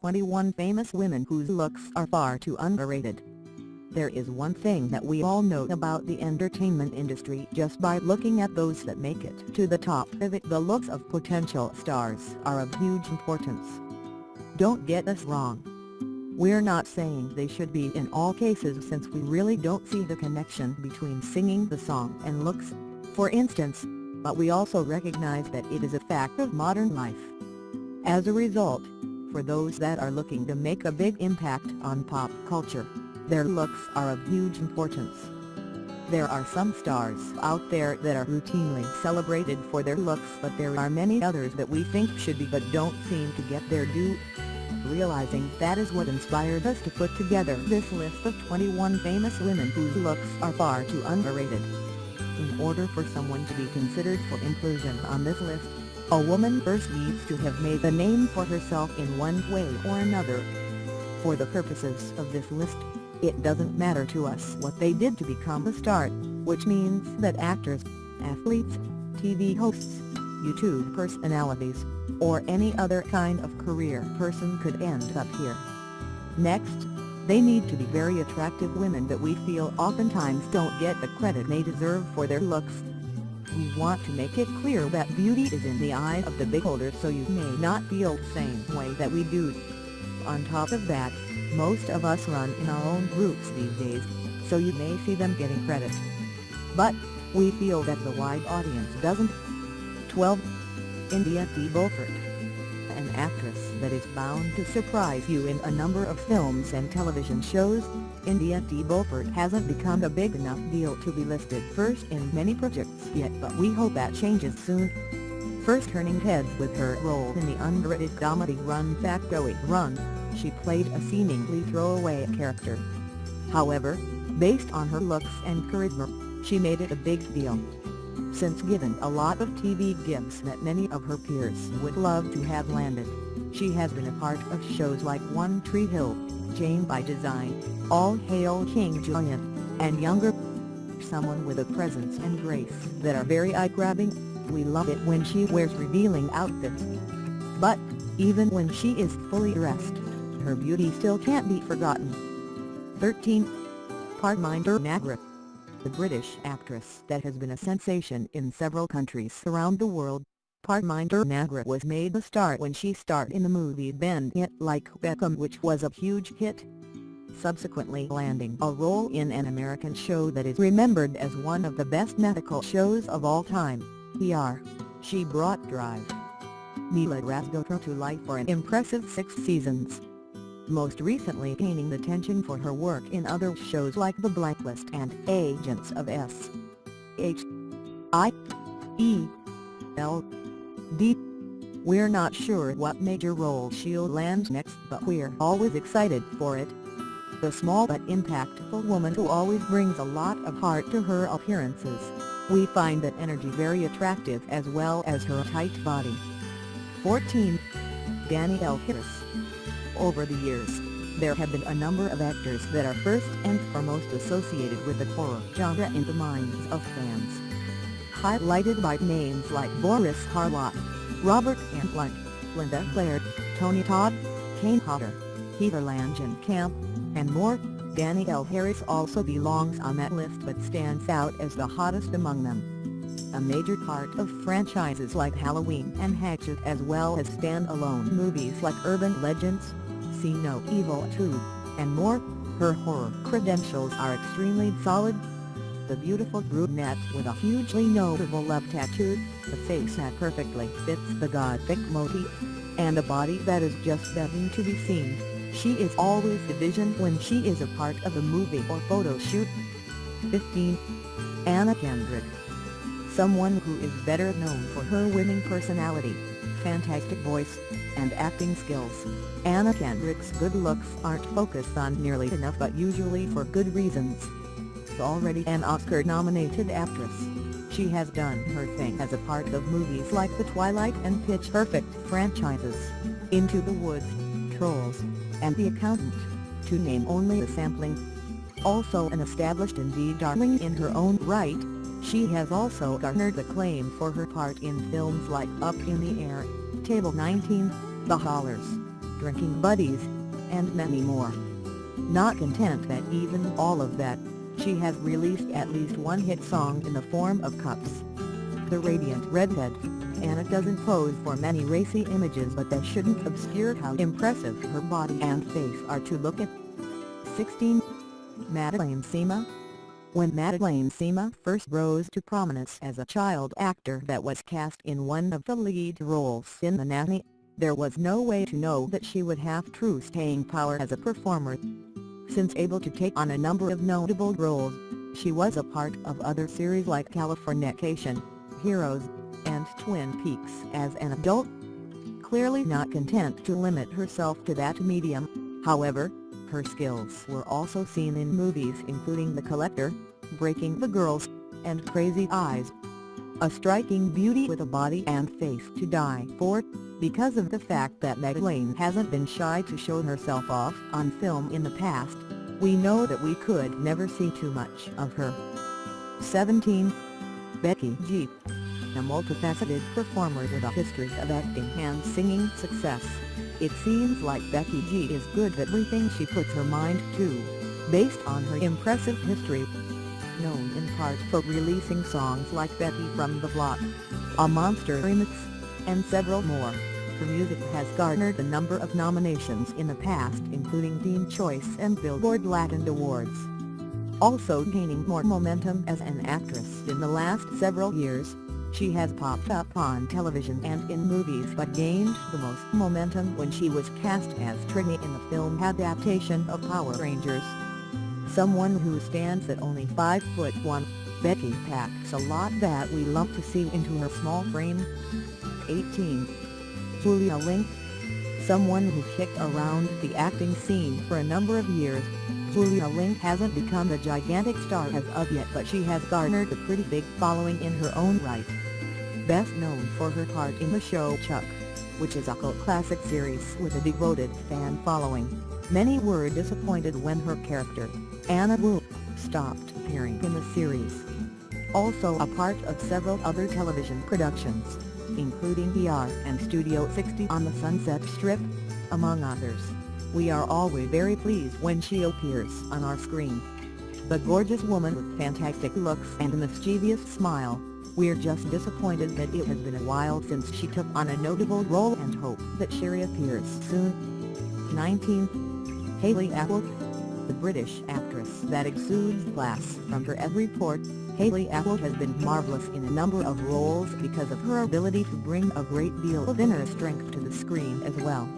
21 famous women whose looks are far too underrated. There is one thing that we all know about the entertainment industry just by looking at those that make it to the top of it. The looks of potential stars are of huge importance. Don't get us wrong. We're not saying they should be in all cases since we really don't see the connection between singing the song and looks, for instance, but we also recognize that it is a fact of modern life. As a result, for those that are looking to make a big impact on pop culture, their looks are of huge importance. There are some stars out there that are routinely celebrated for their looks but there are many others that we think should be but don't seem to get their due. Realizing that is what inspired us to put together this list of 21 famous women whose looks are far too underrated. In order for someone to be considered for inclusion on this list, a woman first needs to have made a name for herself in one way or another. For the purposes of this list, it doesn't matter to us what they did to become a star, which means that actors, athletes, TV hosts, YouTube personalities, or any other kind of career person could end up here. Next, they need to be very attractive women that we feel oftentimes don't get the credit they deserve for their looks. We want to make it clear that beauty is in the eye of the beholder so you may not feel the same way that we do. On top of that, most of us run in our own groups these days, so you may see them getting credit. But, we feel that the wide audience doesn't. 12. India de Beaufort actress that is bound to surprise you in a number of films and television shows, India de Beaufort hasn't become a big enough deal to be listed first in many projects yet but we hope that changes soon. First turning heads with her role in the underrated comedy Run Fat Going Run, she played a seemingly throwaway character. However, based on her looks and charisma, she made it a big deal. Since given a lot of TV gigs that many of her peers would love to have landed, she has been a part of shows like One Tree Hill, Jane by Design, All Hail King Julien, and Younger. Someone with a presence and grace that are very eye-grabbing, we love it when she wears revealing outfits. But, even when she is fully dressed, her beauty still can't be forgotten. 13. Parminder Nagra The British actress that has been a sensation in several countries around the world, Parminder Nagra was made a star when she starred in the movie Bend It Like Beckham which was a huge hit. Subsequently landing a role in an American show that is remembered as one of the best medical shows of all time, ER. She brought Drive. Neela Rasgotra to life for an impressive six seasons most recently gaining attention for her work in other shows like The Blacklist and Agents of S. H. I. E. L. D. We're not sure what major role she'll land next but we're always excited for it. The small but impactful woman who always brings a lot of heart to her appearances. We find that energy very attractive as well as her tight body. 14. Danielle Harris over the years, there have been a number of actors that are first and foremost associated with the horror genre in the minds of fans. Highlighted by names like Boris Karloff, Robert Englund, Linda Blair, Tony Todd, Kane Hodder, Heather Langenkamp, and more, Danielle Harris also belongs on that list but stands out as the hottest among them. A major part of franchises like Halloween and Hatchet as well as stand-alone movies like Urban Legends, See No Evil 2, and more, her horror credentials are extremely solid. The beautiful brunette with a hugely notable love tattoo, the face that perfectly fits the gothic motif, and a body that is just begging to be seen, she is always the vision when she is a part of a movie or photo shoot. 15. Anna Kendrick Someone who is better known for her winning personality, fantastic voice, and acting skills. Anna Kendrick's good looks aren't focused on nearly enough but usually for good reasons. Already an Oscar-nominated actress, she has done her thing as a part of movies like the Twilight and Pitch Perfect franchises, Into the Woods, Trolls, and The Accountant, to name only a sampling. Also an established indie darling in her own right, she has also garnered acclaim for her part in films like Up in the Air, Table 19, The Hollars, drinking buddies, and many more. Not content that even all of that, she has released at least one hit song in the form of Cups. The Radiant Redhead, Anna doesn't pose for many racy images but that shouldn't obscure how impressive her body and face are to look at. 16. Madeline Zima When Madeline Zima first rose to prominence as a child actor that was cast in one of the lead roles in The Nanny, there was no way to know that she would have true staying power as a performer. Since able to take on a number of notable roles, she was a part of other series like Californication, Heroes, and Twin Peaks as an adult. Clearly not content to limit herself to that medium, however, her skills were also seen in movies including The Collector, Breaking the Girls, and Crazy Eyes. A striking beauty with a body and face to die for, because of the fact that Madeline hasn't been shy to show herself off on film in the past, we know that we could never see too much of her. 17. Becky G a multifaceted performer with a history of acting and singing success. It seems like Becky G is good at everything she puts her mind to, based on her impressive history. Known in part for releasing songs like Becky from the Block, A Monster Remix, and several more, her music has garnered a number of nominations in the past including Teen Choice and Billboard Latin Awards. Also gaining more momentum as an actress in the last several years, she has popped up on television and in movies but gained the most momentum when she was cast as Trini in the film adaptation of Power Rangers. Someone who stands at only 5 foot 1, Becky packs a lot that we love to see into her small frame. 18. Julia Ling Someone who kicked around the acting scene for a number of years, Julia Ling hasn't become a gigantic star as of yet but she has garnered a pretty big following in her own right. Best known for her part in the show Chuck, which is a cult classic series with a devoted fan following, many were disappointed when her character, Anna Wu, stopped appearing in the series. Also a part of several other television productions, including ER and Studio 60 on the Sunset Strip, among others. We are always very pleased when she appears on our screen. The gorgeous woman with fantastic looks and a mischievous smile, we're just disappointed that it has been a while since she took on a notable role and hope that she reappears soon. 19. Hayley Atwell The British actress that exudes class from her every port, Hayley Atwell has been marvelous in a number of roles because of her ability to bring a great deal of inner strength to the screen as well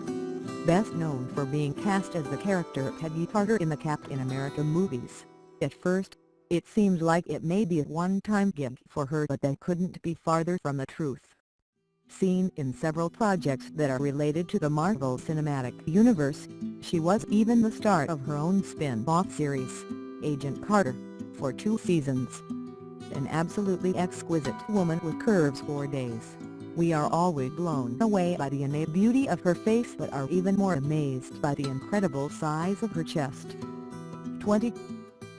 best known for being cast as the character Peggy Carter in the Captain America movies. At first, it seemed like it may be a one-time gig for her but that couldn't be farther from the truth. Seen in several projects that are related to the Marvel Cinematic Universe, she was even the star of her own spin-off series, Agent Carter, for two seasons. An absolutely exquisite woman with curves for days. We are always blown away by the innate beauty of her face but are even more amazed by the incredible size of her chest. 20.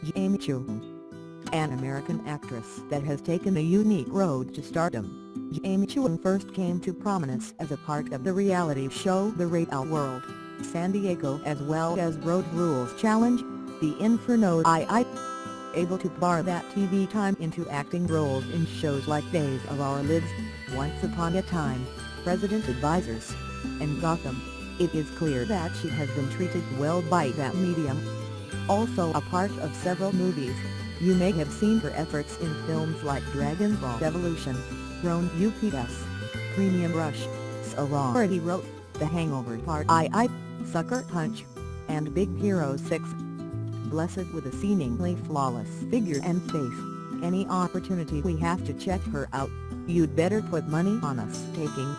Jamie Chung An American actress that has taken a unique road to stardom, Jamie Chung first came to prominence as a part of the reality show The Real World, San Diego as well as Road Rules Challenge, The Inferno II able to bar that TV time into acting roles in shows like Days of Our Lives, Once Upon a Time, Resident Advisors, and Gotham, it is clear that she has been treated well by that medium. Also a part of several movies, you may have seen her efforts in films like Dragon Ball Evolution, Grown Ups, Premium Rush, Sorority Row, The Hangover Part II, Sucker Punch, and Big Hero 6 blessed with a seemingly flawless figure and face, any opportunity we have to check her out, you'd better put money on us taking.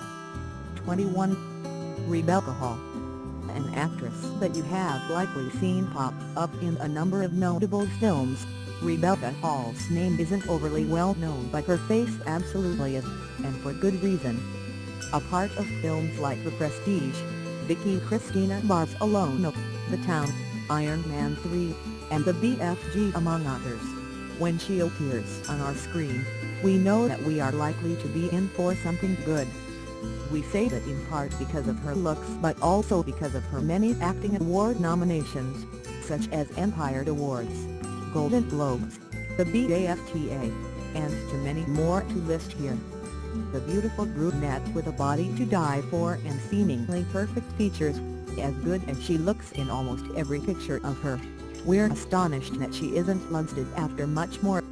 21. Rebecca Hall An actress that you have likely seen pop up in a number of notable films, Rebecca Hall's name isn't overly well known but her face absolutely is, and for good reason. A part of films like The Prestige, Vicky Cristina Barcelona, The Town, Iron Man 3, and the BFG among others. When she appears on our screen, we know that we are likely to be in for something good. We say that in part because of her looks but also because of her many acting award nominations, such as Empire Awards, Golden Globes, the BAFTA, and too many more to list here. The beautiful brunette with a body to die for and seemingly perfect features, as good as she looks in almost every picture of her. We're astonished that she isn't listed after much more